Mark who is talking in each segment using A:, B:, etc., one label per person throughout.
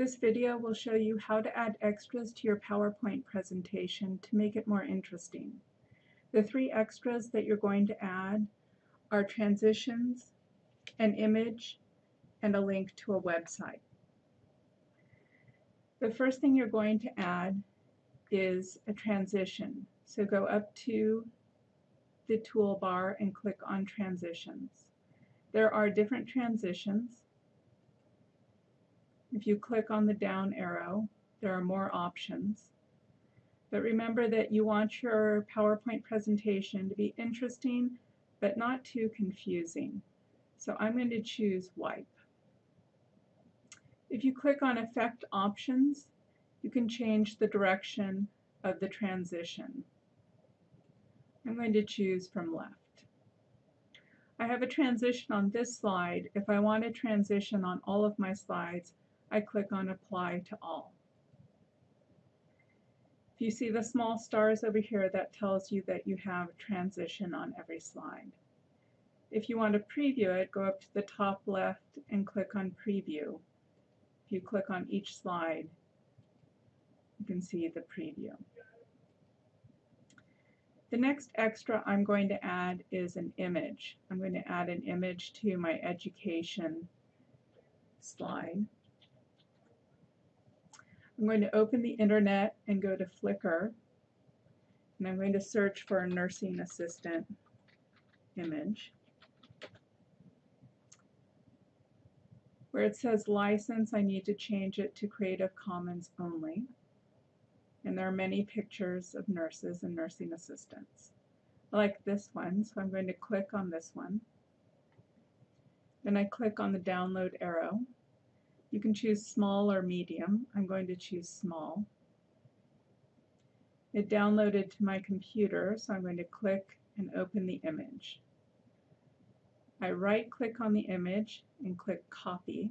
A: This video will show you how to add extras to your PowerPoint presentation to make it more interesting. The three extras that you're going to add are transitions, an image, and a link to a website. The first thing you're going to add is a transition. So go up to the toolbar and click on transitions. There are different transitions. If you click on the down arrow, there are more options. But remember that you want your PowerPoint presentation to be interesting but not too confusing. So I'm going to choose wipe. If you click on Effect Options, you can change the direction of the transition. I'm going to choose from left. I have a transition on this slide. If I want a transition on all of my slides, I click on Apply to All. If you see the small stars over here, that tells you that you have transition on every slide. If you want to preview it, go up to the top left and click on Preview. If you click on each slide, you can see the preview. The next extra I'm going to add is an image. I'm going to add an image to my education slide. I'm going to open the internet and go to Flickr and I'm going to search for a nursing assistant image. Where it says license, I need to change it to Creative Commons only. And there are many pictures of nurses and nursing assistants. I like this one, so I'm going to click on this one. Then I click on the download arrow you can choose small or medium. I'm going to choose small. It downloaded to my computer, so I'm going to click and open the image. I right click on the image and click copy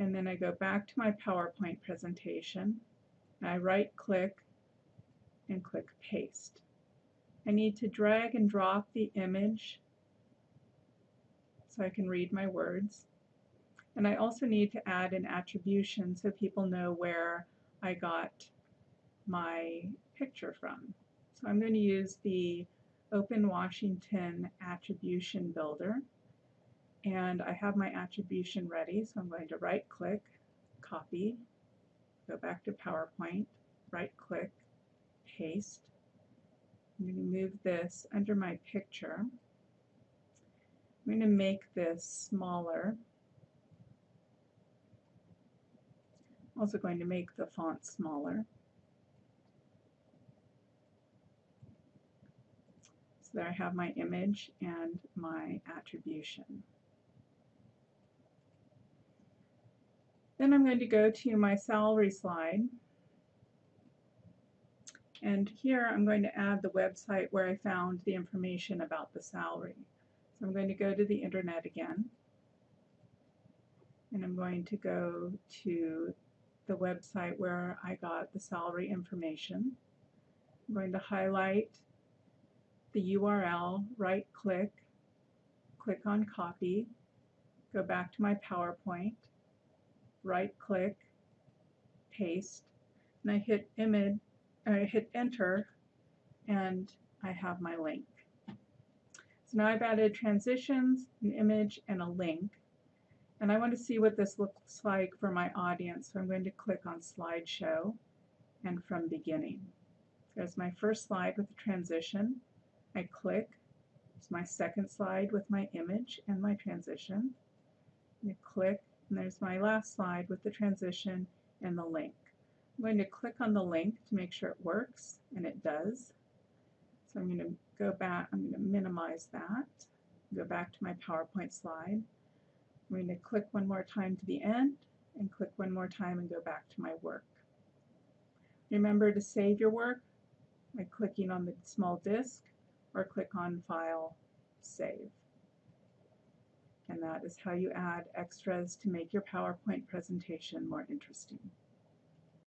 A: and then I go back to my PowerPoint presentation I right click and click paste. I need to drag and drop the image so I can read my words. And I also need to add an attribution so people know where I got my picture from. So I'm going to use the Open Washington Attribution Builder. And I have my attribution ready, so I'm going to right click, copy, go back to PowerPoint, right click, paste. I'm going to move this under my picture. I'm going to make this smaller also going to make the font smaller. So there I have my image and my attribution. Then I'm going to go to my salary slide. And here I'm going to add the website where I found the information about the salary. So I'm going to go to the internet again. And I'm going to go to the website where I got the salary information. I'm going to highlight the URL, right click, click on copy, go back to my PowerPoint, right click, paste, and I hit image, I hit enter, and I have my link. So now I've added transitions, an image, and a link. And I want to see what this looks like for my audience, so I'm going to click on Slideshow and from beginning. There's my first slide with the transition. I click. It's my second slide with my image and my transition. I click, and there's my last slide with the transition and the link. I'm going to click on the link to make sure it works, and it does. So I'm going to go back, I'm going to minimize that, go back to my PowerPoint slide. I'm going to click one more time to the end and click one more time and go back to my work. Remember to save your work by clicking on the small disk or click on File, Save. And that is how you add extras to make your PowerPoint presentation more interesting.